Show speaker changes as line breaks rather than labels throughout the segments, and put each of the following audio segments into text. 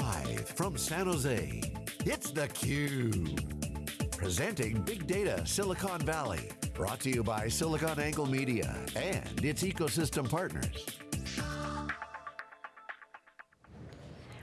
Live from San Jose, it's theCUBE. Presenting Big Data Silicon Valley. Brought to you by SiliconANGLE Media and its ecosystem partners.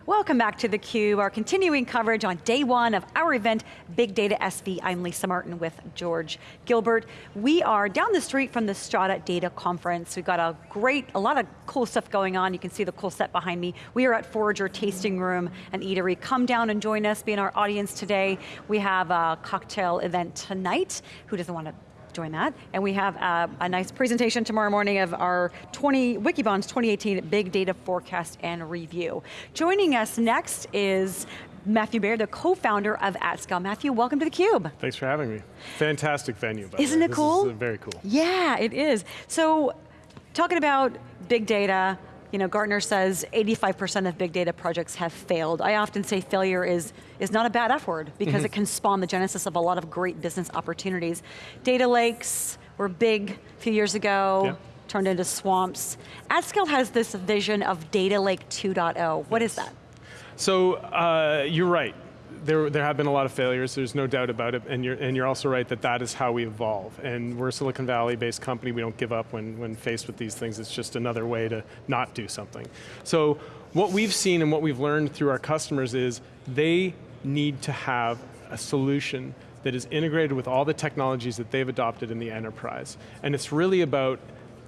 Welcome back to theCUBE, our continuing coverage on day one of our event, Big Data SV. I'm Lisa Martin with George Gilbert. We are down the street from the Strata Data Conference. We've got a great, a lot of cool stuff going on. You can see the cool set behind me. We are at Forager Tasting Room and Eatery. Come down and join us, be in our audience today. We have a cocktail event tonight. Who doesn't want to join that. And we have a, a nice presentation tomorrow morning of our 20, Wikibon's 2018 Big Data Forecast and Review. Joining us next is Matthew Baier, the co-founder of AtScale. Matthew, welcome to theCUBE.
Thanks for having me. Fantastic venue, by
Isn't
it uh,
cool?
Is very cool.
Yeah, it is. So, talking about big data, you know, Gartner says 85% of big data projects have failed. I often say failure is, is not a bad F word because mm -hmm. it can spawn the genesis of a lot of great business opportunities. Data lakes were big a few years ago, yeah. turned into swamps. AtScale has this vision of Data Lake 2.0. What yes. is that?
So, uh, you're right there, there have been a lot of failures, there's no doubt about it, and you're, and you're also right that that is how we evolve. And we're a Silicon Valley-based company, we don't give up when, when faced with these things, it's just another way to not do something. So what we've seen and what we've learned through our customers is they need to have a solution that is integrated with all the technologies that they've adopted in the enterprise. And it's really about,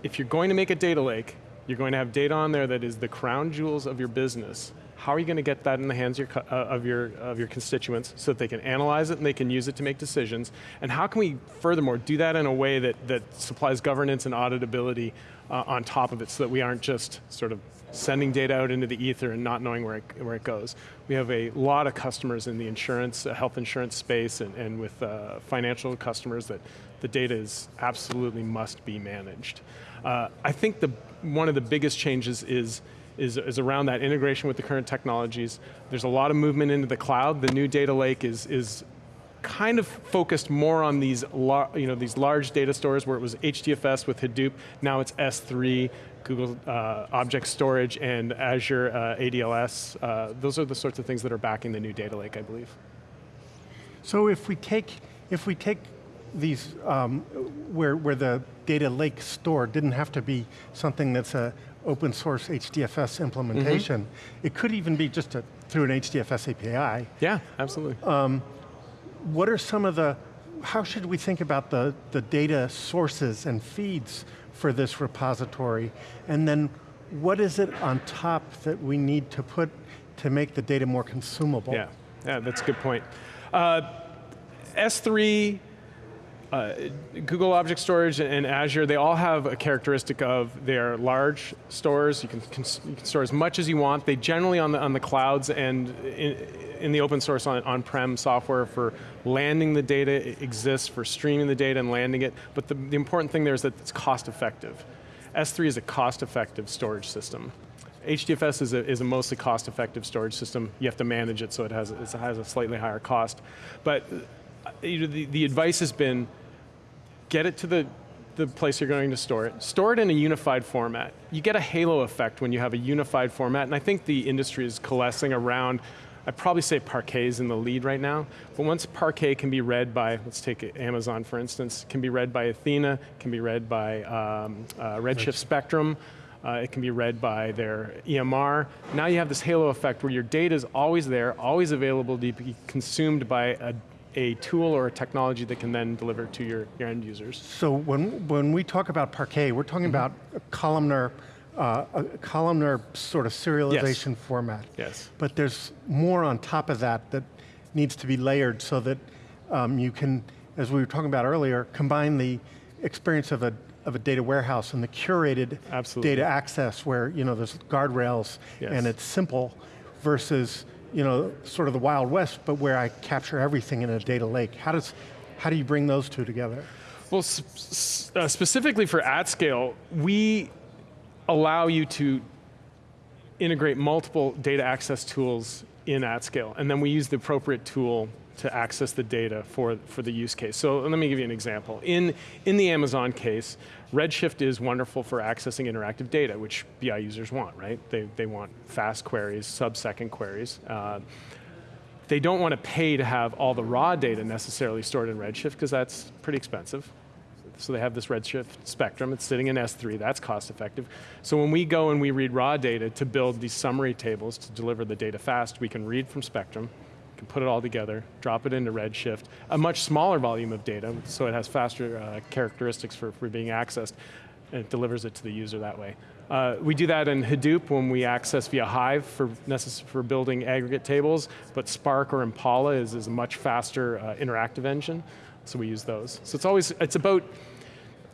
if you're going to make a data lake, you're going to have data on there that is the crown jewels of your business, how are you going to get that in the hands of your, uh, of your, of your constituents so that they can analyze it and they can use it to make decisions? And how can we, furthermore, do that in a way that, that supplies governance and auditability uh, on top of it so that we aren't just sort of sending data out into the ether and not knowing where it, where it goes. We have a lot of customers in the insurance, uh, health insurance space and, and with uh, financial customers that the data is absolutely must be managed. Uh, I think the, one of the biggest changes is is, is around that integration with the current technologies. There's a lot of movement into the cloud. The new data lake is, is kind of focused more on these, you know, these large data stores where it was HDFS with Hadoop, now it's S3, Google uh, Object Storage, and Azure uh, ADLS. Uh, those are the sorts of things that are backing the new data lake, I believe.
So if we take, if we take these, um, where, where the data lake store didn't have to be something that's a, open source HDFS implementation. Mm -hmm. It could even be just a, through an HDFS API.
Yeah, absolutely. Um,
what are some of the, how should we think about the, the data sources and feeds for this repository? And then what is it on top that we need to put to make the data more consumable?
Yeah, yeah that's a good point. Uh, S3 uh, Google Object Storage and Azure, they all have a characteristic of their large stores. You can, you can store as much as you want. They generally on the, on the clouds and in, in the open source on-prem on software for landing the data exists, for streaming the data and landing it. But the, the important thing there is that it's cost effective. S3 is a cost effective storage system. HDFS is a, is a mostly cost effective storage system. You have to manage it so it has, it has a slightly higher cost. But uh, you know, the, the advice has been, get it to the, the place you're going to store it, store it in a unified format. You get a halo effect when you have a unified format, and I think the industry is coalescing around I'd probably say Parquet is in the lead right now, but once Parquet can be read by, let's take Amazon for instance, can be read by Athena, can be read by um, uh, Redshift Spectrum, uh, it can be read by their EMR. Now you have this halo effect where your data is always there, always available to be consumed by a a tool or a technology that can then deliver to your, your end users.
So when, when we talk about Parquet, we're talking mm -hmm. about a columnar, uh, a columnar sort of serialization
yes.
format.
Yes.
But there's more on top of that that needs to be layered so that um, you can, as we were talking about earlier, combine the experience of a of a data warehouse and the curated
Absolutely.
data access where you know there's guardrails
yes.
and it's simple versus you know, sort of the Wild West, but where I capture everything in a data lake. How, does, how do you bring those two together?
Well, uh, specifically for AtScale, we allow you to integrate multiple data access tools in AtScale, and then we use the appropriate tool to access the data for, for the use case. So let me give you an example. In, in the Amazon case, Redshift is wonderful for accessing interactive data, which BI users want, right? They, they want fast queries, sub-second queries. Uh, they don't want to pay to have all the raw data necessarily stored in Redshift because that's pretty expensive. So they have this Redshift spectrum, it's sitting in S3, that's cost effective. So when we go and we read raw data to build these summary tables to deliver the data fast, we can read from Spectrum, can put it all together, drop it into Redshift, a much smaller volume of data, so it has faster uh, characteristics for, for being accessed, and it delivers it to the user that way. Uh, we do that in Hadoop when we access via Hive for, for building aggregate tables, but Spark or Impala is, is a much faster uh, interactive engine, so we use those. So it's always, it's about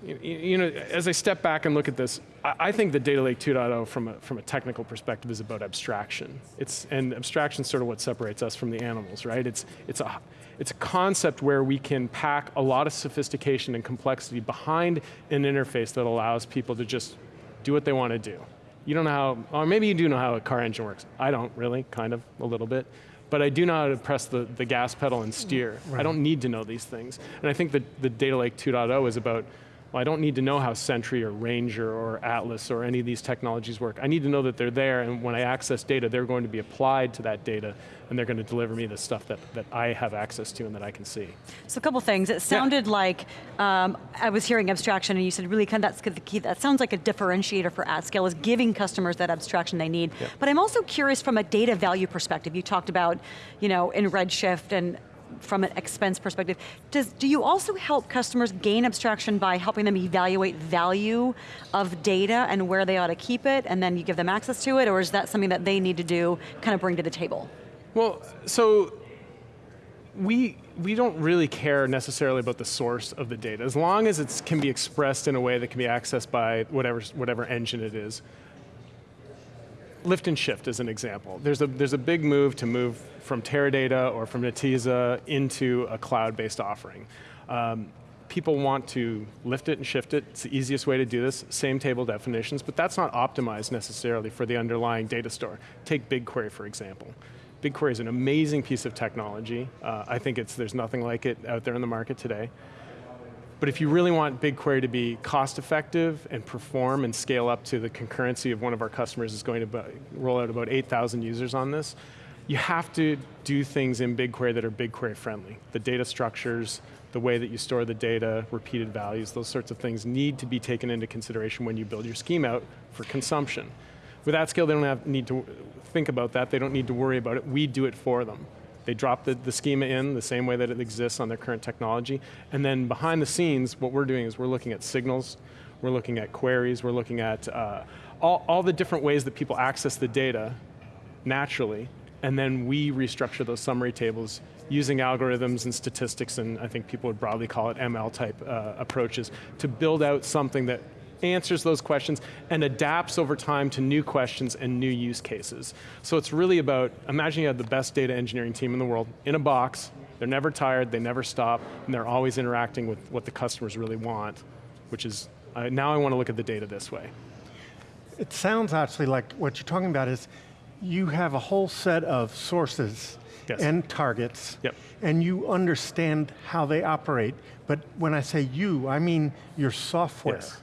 you know, as I step back and look at this, I think the Data Lake 2.0 from a, from a technical perspective is about abstraction. It's, and abstraction is sort of what separates us from the animals, right? It's, it's, a, it's a concept where we can pack a lot of sophistication and complexity behind an interface that allows people to just do what they want to do. You don't know how, or maybe you do know how a car engine works. I don't really, kind of, a little bit but I do know how to press the, the gas pedal and steer. Right. I don't need to know these things. And I think that the Data Lake 2.0 is about well, I don't need to know how Sentry or Ranger or Atlas or any of these technologies work. I need to know that they're there, and when I access data, they're going to be applied to that data, and they're going to deliver me the stuff that, that I have access to and that I can see.
So a couple things. It sounded yeah. like, um, I was hearing abstraction, and you said really kind of that's the key. That sounds like a differentiator for AtScale, is giving customers that abstraction they need. Yeah. But I'm also curious from a data value perspective. You talked about, you know, in Redshift and from an expense perspective. Does, do you also help customers gain abstraction by helping them evaluate value of data and where they ought to keep it, and then you give them access to it, or is that something that they need to do, kind of bring to the table?
Well, so we, we don't really care necessarily about the source of the data. As long as it can be expressed in a way that can be accessed by whatever, whatever engine it is. Lift and shift is an example. There's a, there's a big move to move from Teradata or from Netezza into a cloud-based offering. Um, people want to lift it and shift it. It's the easiest way to do this, same table definitions, but that's not optimized necessarily for the underlying data store. Take BigQuery, for example. BigQuery is an amazing piece of technology. Uh, I think it's, there's nothing like it out there in the market today. But if you really want BigQuery to be cost effective and perform and scale up to the concurrency of one of our customers is going to roll out about 8,000 users on this, you have to do things in BigQuery that are BigQuery friendly. The data structures, the way that you store the data, repeated values, those sorts of things need to be taken into consideration when you build your scheme out for consumption. With AtScale, they don't have, need to think about that, they don't need to worry about it, we do it for them. They drop the, the schema in the same way that it exists on their current technology. And then behind the scenes, what we're doing is we're looking at signals, we're looking at queries, we're looking at uh, all, all the different ways that people access the data naturally, and then we restructure those summary tables using algorithms and statistics, and I think people would broadly call it ML type uh, approaches, to build out something that answers those questions and adapts over time to new questions and new use cases. So it's really about, imagine you have the best data engineering team in the world in a box, they're never tired, they never stop, and they're always interacting with what the customers really want, which is, uh, now I want to look at the data this way.
It sounds actually like what you're talking about is you have a whole set of sources yes. and targets,
yep.
and you understand how they operate. But when I say you, I mean your software.
Yes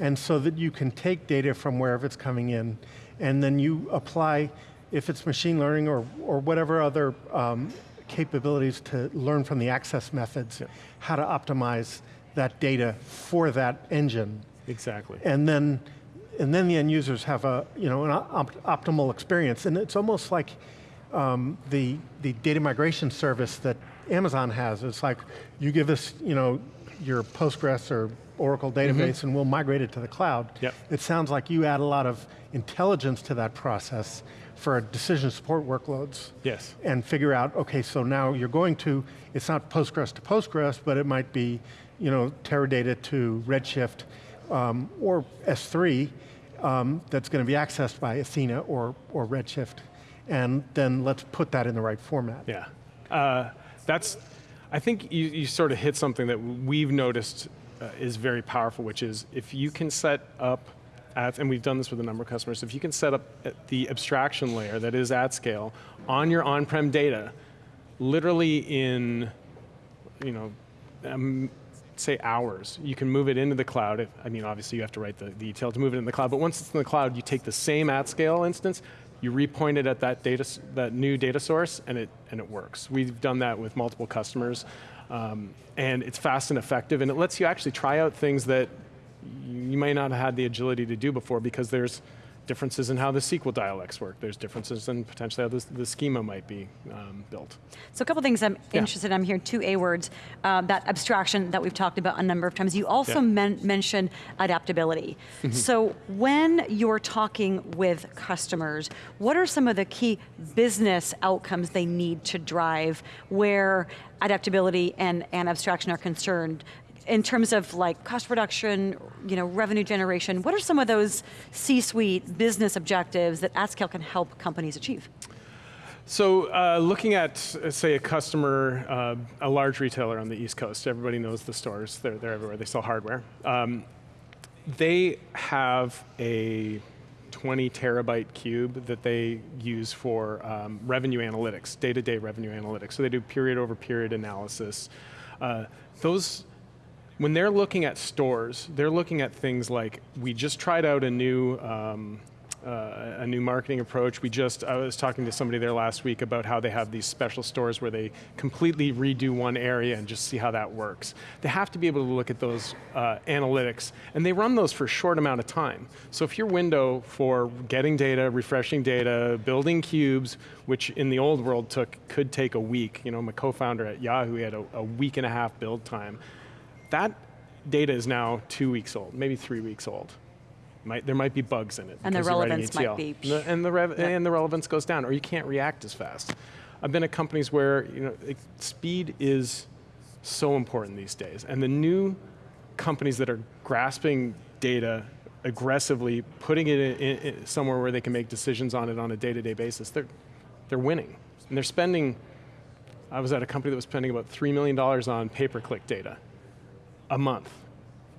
and so that you can take data from wherever it's coming in, and then you apply, if it's machine learning or, or whatever other um, capabilities to learn from the access methods, yeah. how to optimize that data for that engine.
Exactly.
And then, and then the end users have a, you know, an op optimal experience. And it's almost like um, the, the data migration service that Amazon has. It's like, you give us, you know, your Postgres or Oracle database mm -hmm. and we'll migrate it to the cloud.
Yep.
It sounds like you add a lot of intelligence to that process for decision support workloads.
Yes.
And figure out, okay, so now you're going to, it's not Postgres to Postgres, but it might be, you know, Teradata to Redshift um, or S3 um, that's going to be accessed by Athena or, or Redshift. And then let's put that in the right format.
Yeah. Uh, that's, I think you, you sort of hit something that we've noticed uh, is very powerful, which is if you can set up at, and we've done this with a number of customers, if you can set up the abstraction layer that is AtScale on your on-prem data, literally in, you know, um, say hours, you can move it into the cloud. I mean, obviously you have to write the, the ETL to move it in the cloud, but once it's in the cloud, you take the same AtScale instance, you repoint it at that data, that new data source, and it and it works. We've done that with multiple customers, um, and it's fast and effective, and it lets you actually try out things that you may not have had the agility to do before because there's differences in how the SQL dialects work. There's differences in potentially how the, the schema might be um, built.
So a couple things I'm yeah. interested in. I'm hearing two A words, uh, that abstraction that we've talked about a number of times. You also yeah. men mentioned adaptability. Mm -hmm. So when you're talking with customers, what are some of the key business outcomes they need to drive where adaptability and, and abstraction are concerned in terms of like cost reduction, you know, revenue generation, what are some of those C-suite business objectives that AtScale can help companies achieve?
So uh, looking at, say, a customer, uh, a large retailer on the East Coast, everybody knows the stores, they're, they're everywhere, they sell hardware. Um, they have a 20 terabyte cube that they use for um, revenue analytics, day-to-day -day revenue analytics. So they do period over period analysis. Uh, those when they're looking at stores, they're looking at things like, we just tried out a new, um, uh, a new marketing approach. We just, I was talking to somebody there last week about how they have these special stores where they completely redo one area and just see how that works. They have to be able to look at those uh, analytics, and they run those for a short amount of time. So if your window for getting data, refreshing data, building cubes, which in the old world took, could take a week, you know, my co-founder at Yahoo had a, a week and a half build time. That data is now two weeks old, maybe three weeks old. Might, there might be bugs in it.
And the relevance might be.
And the, and the, and the relevance goes down, or you can't react as fast. I've been at companies where you know, it, speed is so important these days. And the new companies that are grasping data aggressively, putting it in, in, somewhere where they can make decisions on it on a day-to-day -day basis, they're, they're winning. And they're spending, I was at a company that was spending about $3 million on pay-per-click data a month.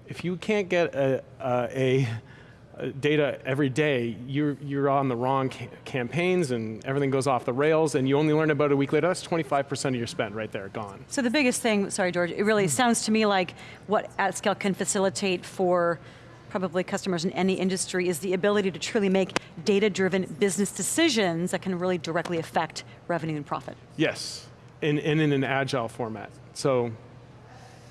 If you can't get a, a, a data every day, you're, you're on the wrong ca campaigns and everything goes off the rails and you only learn about it a week later, that's 25% of your spend right there, gone.
So the biggest thing, sorry George, it really hmm. sounds to me like what AtScale can facilitate for probably customers in any industry is the ability to truly make data-driven business decisions that can really directly affect revenue and profit.
Yes, and, and in an agile format. So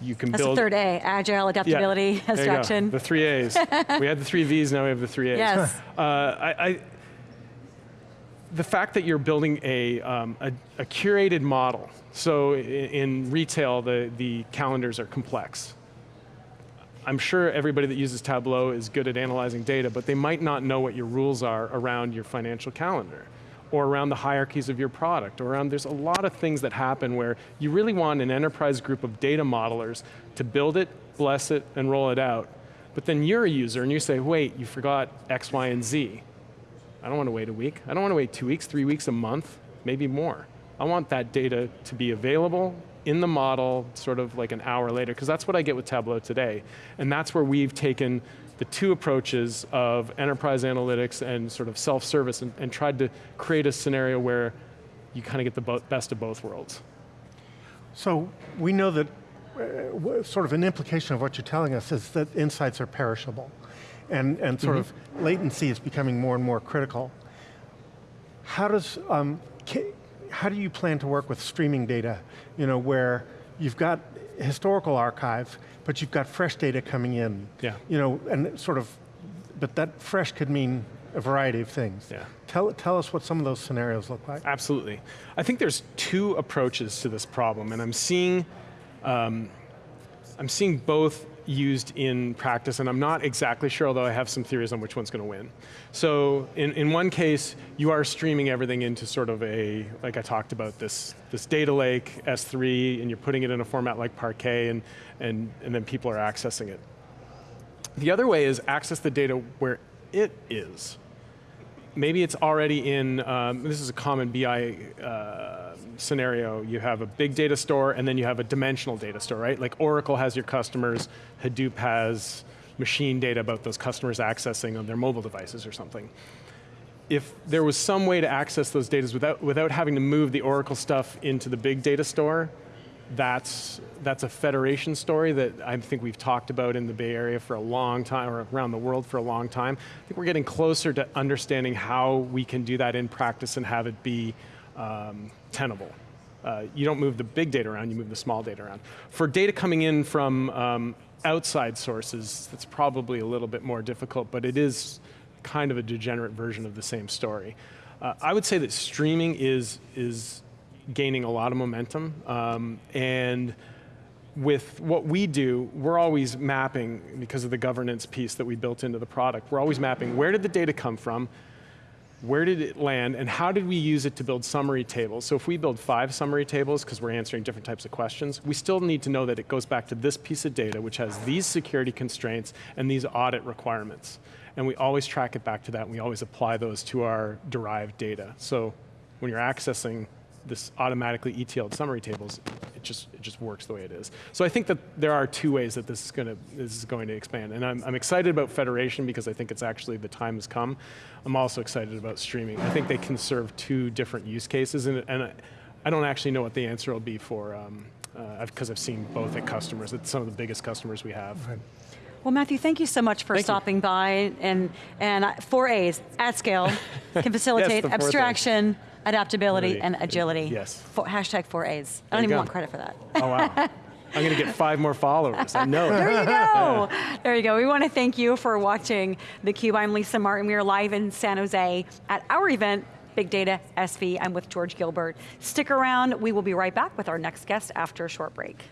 you can
That's
build.
the third A, agile, adaptability,
yeah,
abstraction.
The three A's. we had the three V's, now we have the three A's.
Yes.
Uh, I, I, the fact that you're building a, um, a, a, curated model, so in, in retail, the, the calendars are complex. I'm sure everybody that uses Tableau is good at analyzing data, but they might not know what your rules are around your financial calendar or around the hierarchies of your product, or around, there's a lot of things that happen where you really want an enterprise group of data modelers to build it, bless it, and roll it out. But then you're a user and you say, wait, you forgot X, Y, and Z. I don't want to wait a week. I don't want to wait two weeks, three weeks, a month, maybe more. I want that data to be available in the model sort of like an hour later, because that's what I get with Tableau today. And that's where we've taken the two approaches of enterprise analytics and sort of self-service and, and, tried to create a scenario where you kind of get the best of both worlds.
So we know that uh, sort of an implication of what you're telling us is that insights are perishable and, and sort mm -hmm. of latency is becoming more and more critical. How does, um, how do you plan to work with streaming data, you know, where you've got historical archive, but you've got fresh data coming in.
Yeah.
You know, and sort of, but that fresh could mean a variety of things.
Yeah.
Tell, tell us what some of those scenarios look like.
Absolutely. I think there's two approaches to this problem, and I'm seeing, um, I'm seeing both used in practice, and I'm not exactly sure, although I have some theories on which one's going to win. So in, in one case, you are streaming everything into sort of a, like I talked about, this, this data lake, S3, and you're putting it in a format like Parquet, and, and, and then people are accessing it. The other way is access the data where it is. Maybe it's already in, um, this is a common BI uh, scenario, you have a big data store and then you have a dimensional data store, right? Like Oracle has your customers, Hadoop has machine data about those customers accessing on their mobile devices or something. If there was some way to access those data without, without having to move the Oracle stuff into the big data store, that's, that's a federation story that I think we've talked about in the Bay Area for a long time, or around the world for a long time. I think we're getting closer to understanding how we can do that in practice and have it be um, tenable. Uh, you don't move the big data around, you move the small data around. For data coming in from um, outside sources, that's probably a little bit more difficult, but it is kind of a degenerate version of the same story. Uh, I would say that streaming is, is gaining a lot of momentum, um, and with what we do, we're always mapping, because of the governance piece that we built into the product, we're always mapping where did the data come from, where did it land, and how did we use it to build summary tables? So if we build five summary tables, because we're answering different types of questions, we still need to know that it goes back to this piece of data, which has these security constraints and these audit requirements. And we always track it back to that, and we always apply those to our derived data. So when you're accessing this automatically ETL'd summary tables, it just, it just works the way it is. So I think that there are two ways that this is, gonna, this is going to expand. And I'm, I'm excited about federation because I think it's actually the time has come. I'm also excited about streaming. I think they can serve two different use cases and, and I, I don't actually know what the answer will be for, because um, uh, I've seen both at customers, it's some of the biggest customers we have. Right.
Well, Matthew, thank you so much for
thank
stopping
you.
by and, and four A's, AtScale, can facilitate
yes,
abstraction, adaptability, and agility.
Yes.
For, hashtag four A's. I don't even go. want credit for that.
Oh, wow. I'm going to get five more followers, I know.
there you go. there you go. We want to thank you for watching theCUBE. I'm Lisa Martin. We are live in San Jose at our event, Big Data SV. I'm with George Gilbert. Stick around. We will be right back with our next guest after a short break.